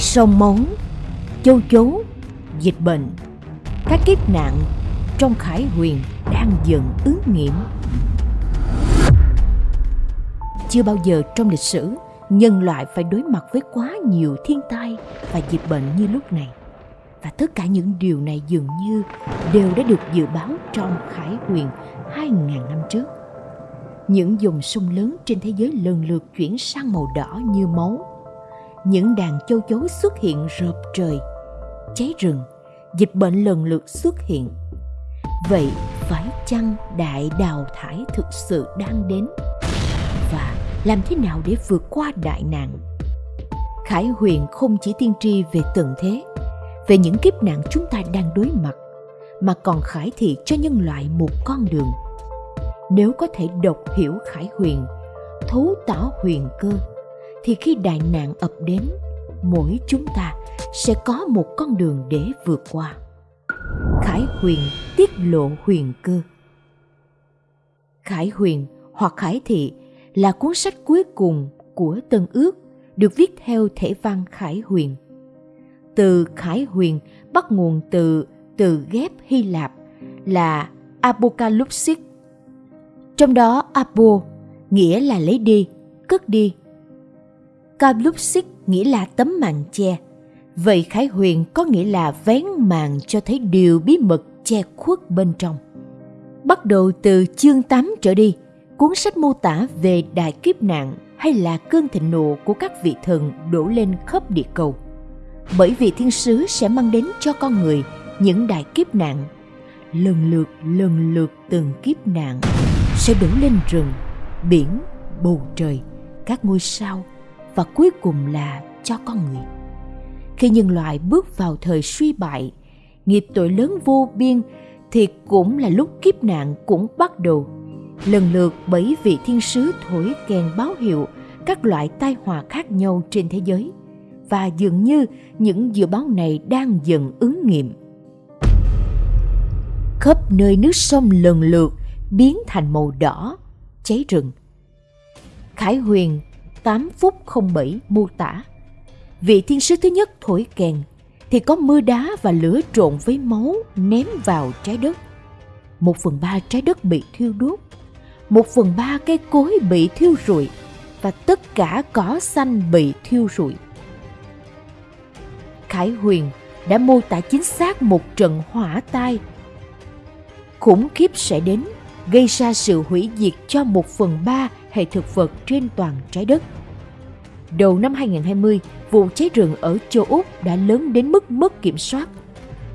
sông máu, châu chấu, dịch bệnh, các kiếp nạn trong khải huyền đang dần ứng nghiệm. Chưa bao giờ trong lịch sử nhân loại phải đối mặt với quá nhiều thiên tai và dịch bệnh như lúc này. Và tất cả những điều này dường như đều đã được dự báo trong khải huyền 2.000 năm trước. Những dòng sông lớn trên thế giới lần lượt chuyển sang màu đỏ như máu. Những đàn châu chấu xuất hiện rợp trời, cháy rừng, dịch bệnh lần lượt xuất hiện. Vậy phải chăng đại đào thải thực sự đang đến? Và làm thế nào để vượt qua đại nạn? Khải Huyền không chỉ tiên tri về tận thế, về những kiếp nạn chúng ta đang đối mặt, mà còn khải thị cho nhân loại một con đường. Nếu có thể đọc hiểu Khải Huyền, thấu tỏ huyền cơ, thì khi đại nạn ập đến, mỗi chúng ta sẽ có một con đường để vượt qua. Khải Huyền tiết lộ huyền cơ. Khải Huyền hoặc Khải Thị là cuốn sách cuối cùng của Tân Ước được viết theo thể văn Khải Huyền. Từ Khải Huyền bắt nguồn từ từ ghép Hy Lạp là Apocalypsis. Trong đó Apo nghĩa là lấy đi, cất đi. Calypsis nghĩa là tấm màn che. Vậy Khải Huyền có nghĩa là vén màn cho thấy điều bí mật che khuất bên trong. Bắt đầu từ chương 8 trở đi, cuốn sách mô tả về đại kiếp nạn hay là cơn thịnh nộ của các vị thần đổ lên khắp địa cầu. Bởi vì thiên sứ sẽ mang đến cho con người những đại kiếp nạn. Lần lượt, lần lượt từng kiếp nạn sẽ đổ lên rừng, biển, bầu trời, các ngôi sao và cuối cùng là cho con người. Khi nhân loại bước vào thời suy bại, nghiệp tội lớn vô biên thì cũng là lúc kiếp nạn cũng bắt đầu. Lần lượt bởi vị thiên sứ thổi kèn báo hiệu các loại tai họa khác nhau trên thế giới và dường như những dự báo này đang dần ứng nghiệm. Khắp nơi nước sông lần lượt biến thành màu đỏ cháy rừng. Khải huyền 8 phút 07 mô tả. Vị thiên sứ thứ nhất thổi kèn thì có mưa đá và lửa trộn với máu ném vào trái đất. Một phần ba trái đất bị thiêu đốt một phần ba cây cối bị thiêu rụi và tất cả cỏ xanh bị thiêu rụi. Khải Huyền đã mô tả chính xác một trận hỏa tai. Khủng khiếp sẽ đến, gây ra sự hủy diệt cho một phần ba hệ thực vật trên toàn trái đất. Đầu năm 2020, vụ cháy rừng ở châu Úc đã lớn đến mức mất kiểm soát.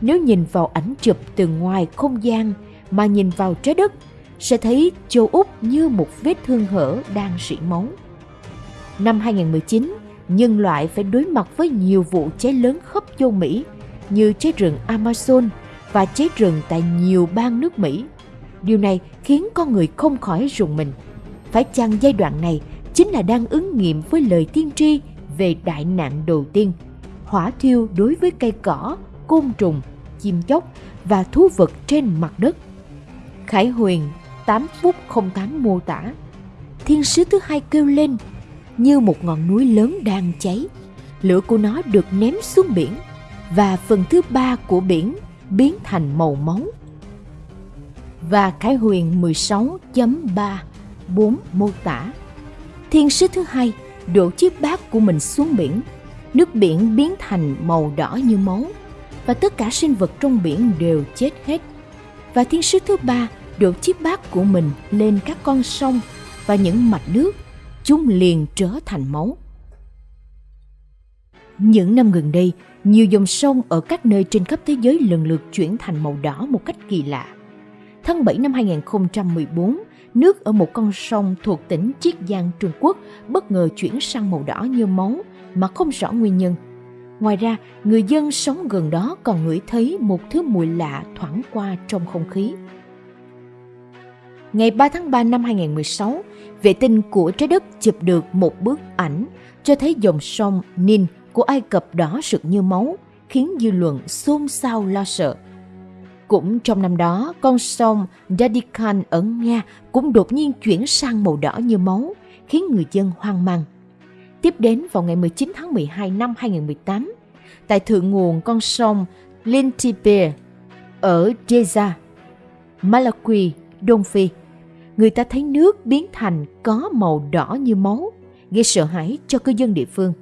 Nếu nhìn vào ảnh chụp từ ngoài không gian mà nhìn vào trái đất sẽ thấy châu Úc như một vết thương hở đang sỉ máu. Năm 2019, nhân loại phải đối mặt với nhiều vụ cháy lớn khắp châu Mỹ như cháy rừng Amazon và cháy rừng tại nhiều bang nước Mỹ. Điều này khiến con người không khỏi rùng mình. Phải chăng giai đoạn này chính là đang ứng nghiệm với lời tiên tri về đại nạn đầu tiên, hỏa thiêu đối với cây cỏ, côn trùng, chim chóc và thú vật trên mặt đất. Khải Huyền 8 phút 08 mô tả. Thiên sứ thứ hai kêu lên như một ngọn núi lớn đang cháy. Lửa của nó được ném xuống biển và phần thứ ba của biển biến thành màu máu. Và Khải Huyền 16.3 4 mô tả Thiên sứ thứ hai đổ chiếc bát của mình xuống biển. Nước biển biến thành màu đỏ như máu và tất cả sinh vật trong biển đều chết hết. Và thiên sứ thứ ba đổ chiếc bát của mình lên các con sông và những mạch nước, chúng liền trở thành máu. Những năm gần đây, nhiều dòng sông ở các nơi trên khắp thế giới lần lượt chuyển thành màu đỏ một cách kỳ lạ. Tháng 7 năm 2014, nước ở một con sông thuộc tỉnh Chiết Giang, Trung Quốc bất ngờ chuyển sang màu đỏ như máu mà không rõ nguyên nhân. Ngoài ra, người dân sống gần đó còn ngửi thấy một thứ mùi lạ thoảng qua trong không khí ngày 3 tháng 3 năm 2016, vệ tinh của trái đất chụp được một bức ảnh cho thấy dòng sông Nin của Ai Cập đỏ rực như máu, khiến dư luận xôn xao lo sợ. Cũng trong năm đó, con sông Dadikan ở Nga cũng đột nhiên chuyển sang màu đỏ như máu, khiến người dân hoang mang. Tiếp đến vào ngày 19 tháng 12 năm 2018, tại thượng nguồn con sông Lintipir ở Jeza, Malawi, Đông Phi, người ta thấy nước biến thành có màu đỏ như máu, gây sợ hãi cho cư dân địa phương.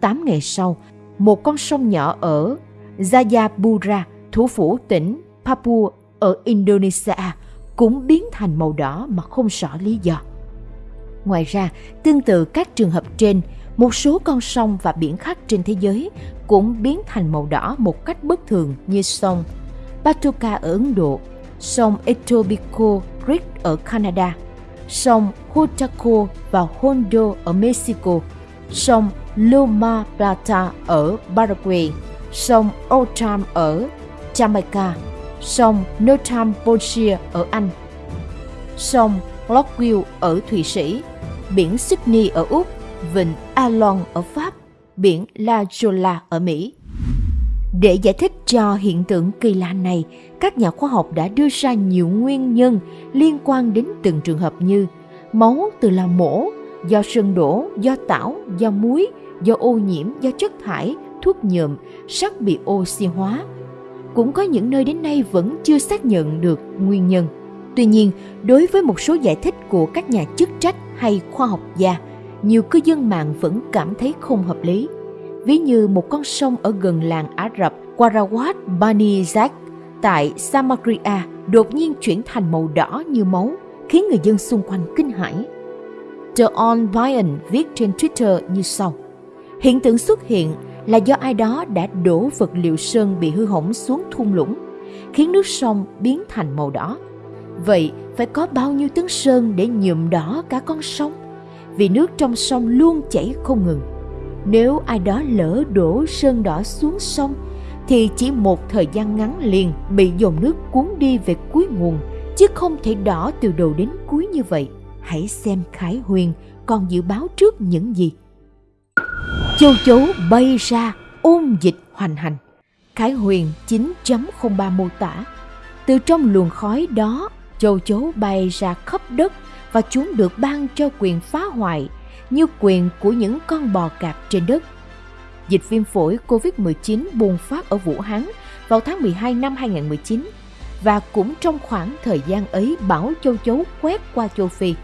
Tám ngày sau, một con sông nhỏ ở Jayapura, thủ phủ tỉnh Papua ở Indonesia cũng biến thành màu đỏ mà không rõ lý do. Ngoài ra, tương tự các trường hợp trên, một số con sông và biển khác trên thế giới cũng biến thành màu đỏ một cách bất thường như sông Patoka ở Ấn Độ, sông Etobicoke Creek ở Canada, sông Hutaco và Hondo ở Mexico, sông Loma Plata ở Paraguay, sông Oldham ở Jamaica, sông Northamptonshire ở Anh, sông Lockwill ở Thụy Sĩ, biển Sydney ở Úc, vịnh Alon ở Pháp, biển La Jolla ở Mỹ. Để giải thích cho hiện tượng kỳ lạ này, các nhà khoa học đã đưa ra nhiều nguyên nhân liên quan đến từng trường hợp như máu từ là mổ, do sân đổ, do tảo, do muối, do ô nhiễm, do chất thải, thuốc nhuộm, sắt bị oxy hóa. Cũng có những nơi đến nay vẫn chưa xác nhận được nguyên nhân. Tuy nhiên, đối với một số giải thích của các nhà chức trách hay khoa học gia, nhiều cư dân mạng vẫn cảm thấy không hợp lý. Ví như một con sông ở gần làng Ả Rập Qarawat Bani Zak tại Samaria đột nhiên chuyển thành màu đỏ như máu, khiến người dân xung quanh kinh hãi. The On Ryan viết trên Twitter như sau. Hiện tượng xuất hiện là do ai đó đã đổ vật liệu sơn bị hư hỏng xuống thung lũng, khiến nước sông biến thành màu đỏ. Vậy phải có bao nhiêu tấn sơn để nhuộm đỏ cả con sông? Vì nước trong sông luôn chảy không ngừng. Nếu ai đó lỡ đổ sơn đỏ xuống sông thì chỉ một thời gian ngắn liền bị dòng nước cuốn đi về cuối nguồn chứ không thể đỏ từ đầu đến cuối như vậy. Hãy xem Khải Huyền còn dự báo trước những gì. Châu chấu bay ra ôm dịch hoành hành. Khải Huyền 9.03 mô tả. Từ trong luồng khói đó, châu chấu bay ra khắp đất và chúng được ban cho quyền phá hoại như quyền của những con bò cạp trên đất. Dịch viêm phổi COVID-19 bùng phát ở Vũ Hán vào tháng 12 năm 2019 và cũng trong khoảng thời gian ấy bão châu chấu quét qua châu Phi.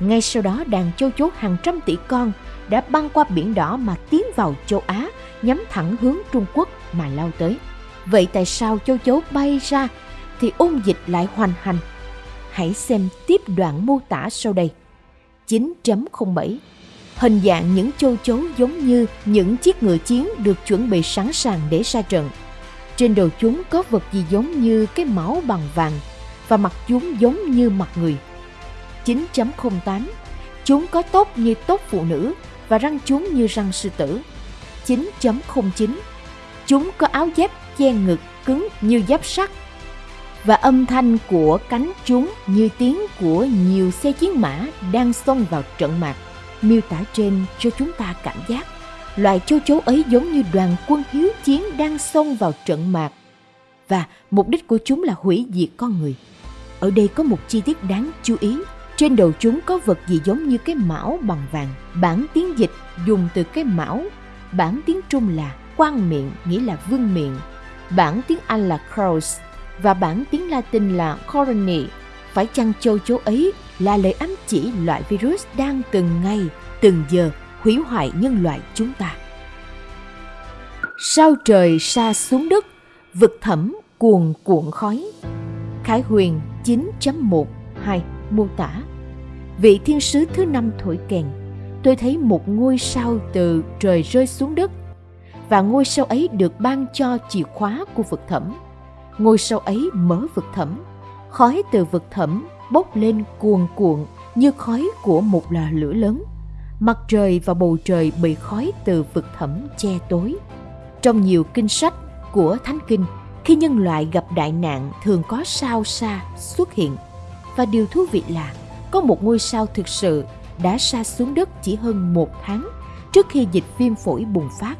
Ngay sau đó đàn châu chấu hàng trăm tỷ con đã băng qua biển đỏ mà tiến vào châu Á, nhắm thẳng hướng Trung Quốc mà lao tới. Vậy tại sao châu chấu bay ra thì ôn dịch lại hoành hành? Hãy xem tiếp đoạn mô tả sau đây. 9.07 Hình dạng những châu chấu giống như những chiếc ngựa chiến được chuẩn bị sẵn sàng để ra trận. Trên đầu chúng có vật gì giống như cái máu bằng vàng và mặt chúng giống như mặt người. 9.08 Chúng có tốt như tốt phụ nữ và răng chúng như răng sư tử. 9.09 Chúng có áo giáp che ngực cứng như giáp sắt và âm thanh của cánh chúng như tiếng của nhiều xe chiến mã đang xông vào trận mạc. Miêu tả trên cho chúng ta cảm giác loài châu chấu ấy giống như đoàn quân hiếu chiến đang xông vào trận mạc và mục đích của chúng là hủy diệt con người. Ở đây có một chi tiết đáng chú ý. Trên đầu chúng có vật gì giống như cái mão bằng vàng. Bản tiếng dịch dùng từ cái mão. Bản tiếng Trung là quan miệng nghĩa là vương miệng. Bản tiếng Anh là crows và bản tiếng Latin là corony. Phải chăng châu chấu ấy là lời ám chỉ loại virus đang từng ngày, từng giờ hủy hoại nhân loại chúng ta. Sao trời sa xuống đất, vực thẳm cuồn cuộn khói. Khải Huyền 9.12 mô tả Vị thiên sứ thứ năm thổi kèn, tôi thấy một ngôi sao từ trời rơi xuống đất và ngôi sao ấy được ban cho chìa khóa của vực thẳm. Ngôi sao ấy mở vực thẳm, khói từ vực thẳm bốc lên cuồn cuộn như khói của một lò lửa lớn. Mặt trời và bầu trời bị khói từ vực thẳm che tối. Trong nhiều kinh sách của Thánh Kinh, khi nhân loại gặp đại nạn thường có sao xa xuất hiện. Và điều thú vị là có một ngôi sao thực sự đã sa xuống đất chỉ hơn một tháng trước khi dịch viêm phổi bùng phát.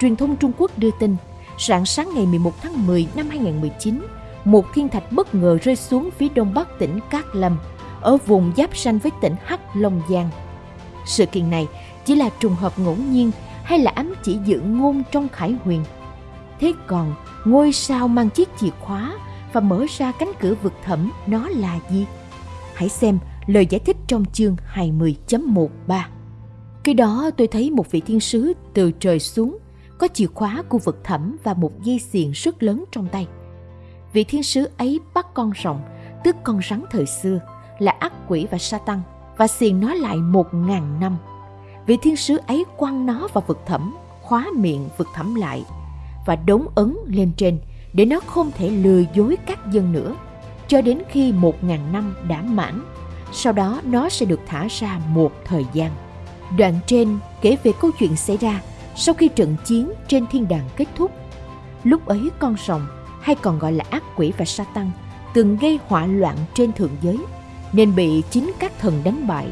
Truyền thông Trung Quốc đưa tin, rạng sáng ngày 11 tháng 10 năm 2019, một thiên thạch bất ngờ rơi xuống phía đông bắc tỉnh Cát Lâm, ở vùng giáp ranh với tỉnh Hắc Long Giang. Sự kiện này chỉ là trùng hợp ngẫu nhiên hay là ám chỉ dự ngôn trong khải huyền. Thế còn ngôi sao mang chiếc chìa khóa và mở ra cánh cửa vực thẳm nó là gì? Hãy xem lời giải thích trong chương 20.13. Khi đó tôi thấy một vị thiên sứ từ trời xuống, có chìa khóa của vực thẳm và một dây xiềng rất lớn trong tay. Vị thiên sứ ấy bắt con rồng, tức con rắn thời xưa, là ác quỷ và sa tăng, và xiềng nó lại một ngàn năm. Vị thiên sứ ấy quăng nó vào vực thẳm, khóa miệng vực thẳm lại, và đống ấn lên trên để nó không thể lừa dối các dân nữa, cho đến khi một ngàn năm đã mãn. Sau đó nó sẽ được thả ra một thời gian. Đoạn trên kể về câu chuyện xảy ra sau khi trận chiến trên thiên đàng kết thúc. Lúc ấy con rồng, hay còn gọi là ác quỷ và sa tăng, từng gây hỏa loạn trên thượng giới, nên bị chính các thần đánh bại,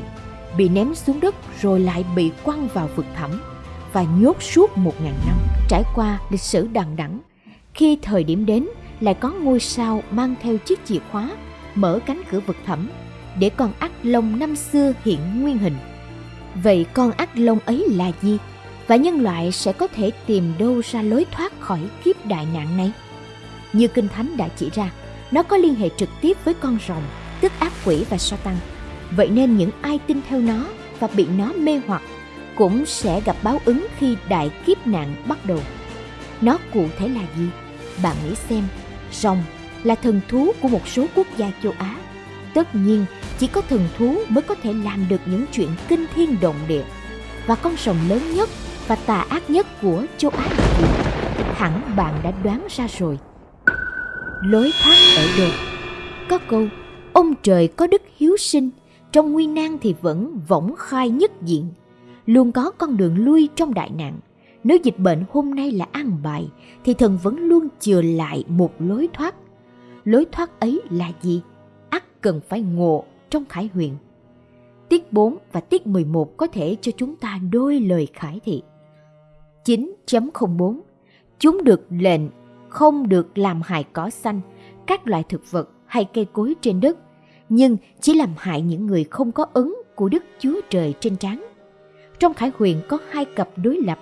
bị ném xuống đất rồi lại bị quăng vào vực thẳm và nhốt suốt một ngàn năm. Trải qua lịch sử đằng đẵng, khi thời điểm đến lại có ngôi sao mang theo chiếc chìa khóa mở cánh cửa vực thẳm để con ác long năm xưa hiện nguyên hình. Vậy con ác long ấy là gì? Và nhân loại sẽ có thể tìm đâu ra lối thoát khỏi kiếp đại nạn này? Như Kinh Thánh đã chỉ ra, nó có liên hệ trực tiếp với con rồng, tức ác quỷ và Satan. Vậy nên những ai tin theo nó và bị nó mê hoặc cũng sẽ gặp báo ứng khi đại kiếp nạn bắt đầu. Nó cụ thể là gì? Bạn nghĩ xem, rồng là thần thú của một số quốc gia châu Á. Tất nhiên, chỉ có thần thú mới có thể làm được những chuyện kinh thiên động địa. Và con rồng lớn nhất và tà ác nhất của châu Á là gì? Hẳn bạn đã đoán ra rồi. Lối thoát ở đâu? Có câu, ông trời có đức hiếu sinh, trong nguy nan thì vẫn võng khai nhất diện. Luôn có con đường lui trong đại nạn. Nếu dịch bệnh hôm nay là ăn bài, thì thần vẫn luôn chừa lại một lối thoát. Lối thoát ấy là gì? ắt cần phải ngộ trong khải huyền. Tiết 4 và tiết 11 có thể cho chúng ta đôi lời khải thị. 9.04 Chúng được lệnh không được làm hại cỏ xanh, các loại thực vật hay cây cối trên đất, nhưng chỉ làm hại những người không có ứng của Đức Chúa Trời trên trán. Trong Khải Huyền có hai cặp đối lập,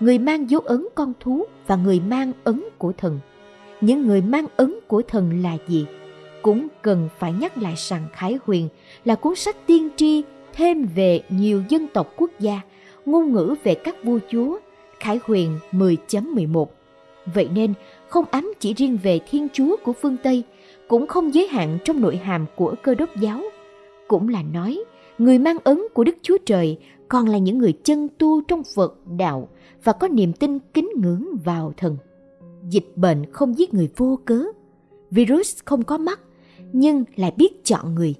người mang dấu ấn con thú và người mang ấn của thần. Những người mang ấn của thần là gì? Cũng cần phải nhắc lại rằng Khải Huyền là cuốn sách tiên tri thêm về nhiều dân tộc quốc gia, ngôn ngữ về các vua chúa, Khải Huyền 10.11. Vậy nên, không ám chỉ riêng về Thiên Chúa của phương Tây, cũng không giới hạn trong nội hàm của cơ đốc giáo. Cũng là nói, người mang ấn của Đức Chúa Trời còn là những người chân tu trong Phật đạo và có niềm tin kính ngưỡng vào thần. Dịch bệnh không giết người vô cớ. Virus không có mắt, nhưng lại biết chọn người.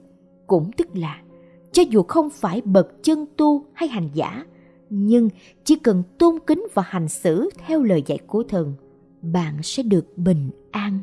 Cũng tức là, cho dù không phải bậc chân tu hay hành giả, nhưng chỉ cần tôn kính và hành xử theo lời dạy của thần, bạn sẽ được bình an